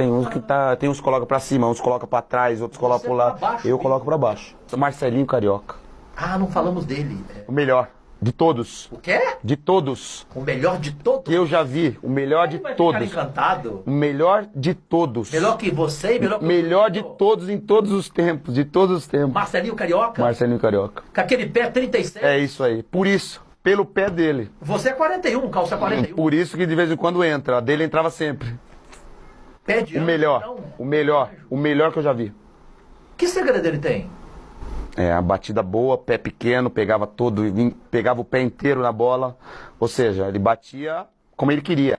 tem uns que tá, tem uns que coloca pra cima, uns coloca pra trás, outros colocam pro pra lado. baixo Eu mesmo. coloco pra baixo. Marcelinho Carioca. Ah, não falamos dele. É. O melhor de todos. O quê? De todos O melhor de todos? que eu já vi, o melhor de vai todos. Ficar encantado. O melhor de todos. Melhor que você e melhor que Melhor de todos em todos os tempos, de todos os tempos. Marcelinho Carioca? Marcelinho Carioca. Com aquele pé 36. É isso aí. Por isso, pelo pé dele. Você é 41, calça 41. Por isso que de vez em quando entra. A dele entrava sempre. Pé de O anjo, melhor. então. O melhor. O melhor que eu já vi. Que segredo ele tem? É, a batida boa, pé pequeno, pegava todo, pegava o pé inteiro na bola. Ou seja, ele batia como ele queria.